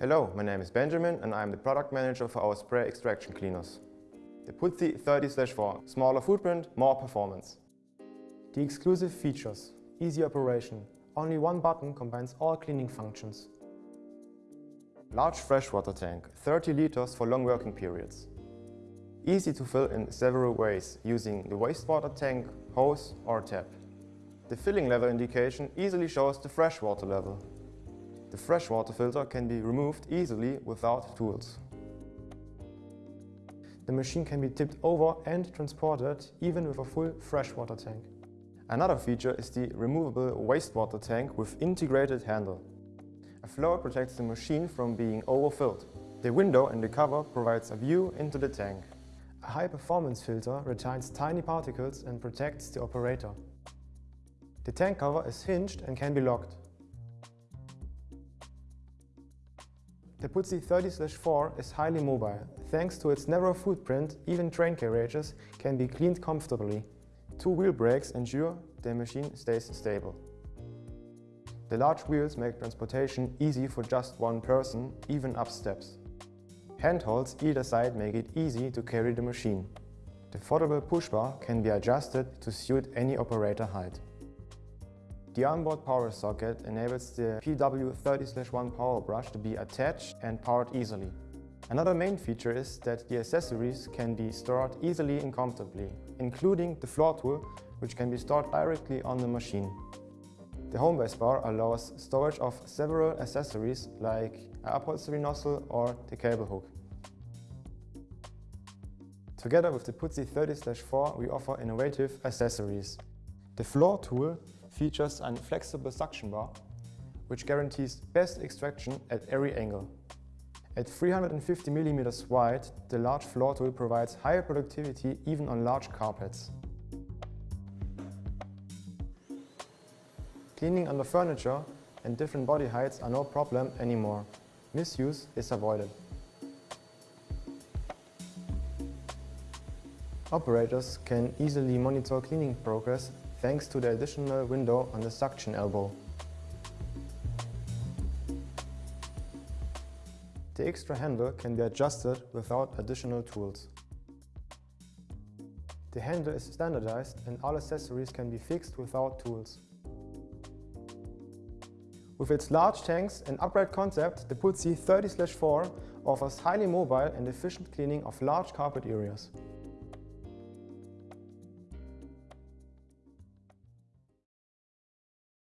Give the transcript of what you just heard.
Hello, my name is Benjamin and I'm the product manager for our spray extraction cleaners. The Puzzi 30-4, smaller footprint, more performance. The exclusive features, easy operation, only one button combines all cleaning functions. Large freshwater tank, 30 liters for long working periods. Easy to fill in several ways, using the wastewater tank, hose or tap. The filling level indication easily shows the freshwater level. The freshwater filter can be removed easily without tools. The machine can be tipped over and transported even with a full freshwater tank. Another feature is the removable wastewater tank with integrated handle. A floor protects the machine from being overfilled. The window and the cover provides a view into the tank. A high-performance filter retains tiny particles and protects the operator. The tank cover is hinged and can be locked. The Puzzi 30-4 is highly mobile. Thanks to its narrow footprint, even train carriages can be cleaned comfortably. Two wheel brakes ensure the machine stays stable. The large wheels make transportation easy for just one person, even up steps. Handholds either side make it easy to carry the machine. The foldable push bar can be adjusted to suit any operator height. The onboard power socket enables the PW30-1 power brush to be attached and powered easily. Another main feature is that the accessories can be stored easily and comfortably, including the floor tool, which can be stored directly on the machine. The home base bar allows storage of several accessories like a upholstery nozzle or the cable hook. Together with the Puzzi 30-4 we offer innovative accessories. The floor tool features a flexible suction bar, which guarantees best extraction at every angle. At 350 mm wide, the large floor tool provides higher productivity even on large carpets. Cleaning under furniture and different body heights are no problem anymore. Misuse is avoided. Operators can easily monitor cleaning progress thanks to the additional window on the suction elbow. The extra handle can be adjusted without additional tools. The handle is standardized and all accessories can be fixed without tools. With its large tanks and upright concept, the Puzzi 30-4 offers highly mobile and efficient cleaning of large carpet areas.